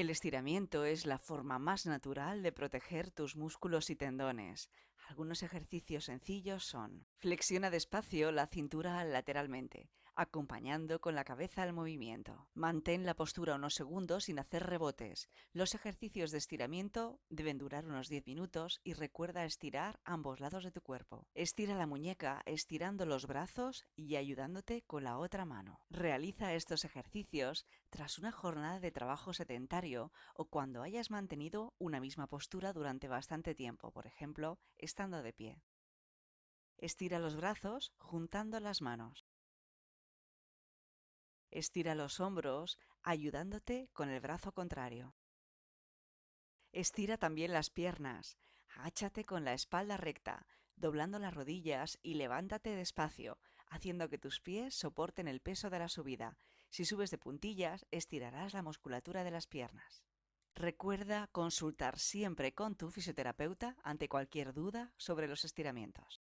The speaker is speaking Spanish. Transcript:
El estiramiento es la forma más natural de proteger tus músculos y tendones. Algunos ejercicios sencillos son Flexiona despacio la cintura lateralmente, acompañando con la cabeza el movimiento. Mantén la postura unos segundos sin hacer rebotes. Los ejercicios de estiramiento deben durar unos 10 minutos y recuerda estirar ambos lados de tu cuerpo. Estira la muñeca estirando los brazos y ayudándote con la otra mano. Realiza estos ejercicios tras una jornada de trabajo sedentario o cuando hayas mantenido una misma postura durante bastante tiempo, por ejemplo, estando de pie. Estira los brazos juntando las manos. Estira los hombros ayudándote con el brazo contrario. Estira también las piernas. Agáchate con la espalda recta, doblando las rodillas y levántate despacio, haciendo que tus pies soporten el peso de la subida. Si subes de puntillas, estirarás la musculatura de las piernas. Recuerda consultar siempre con tu fisioterapeuta ante cualquier duda sobre los estiramientos.